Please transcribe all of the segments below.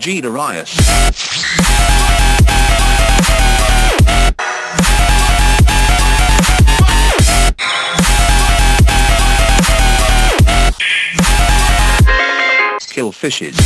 G Darius. Kill fishes.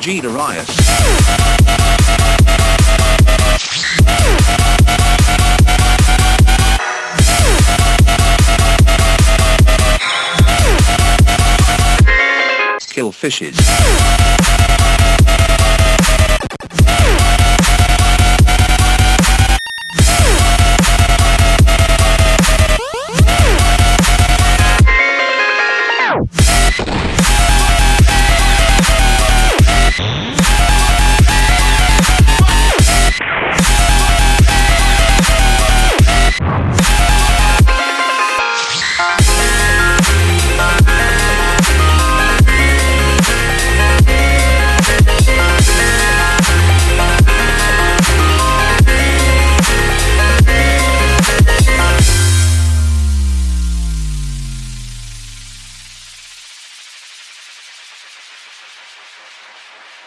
G Darius. Kill fishes. え?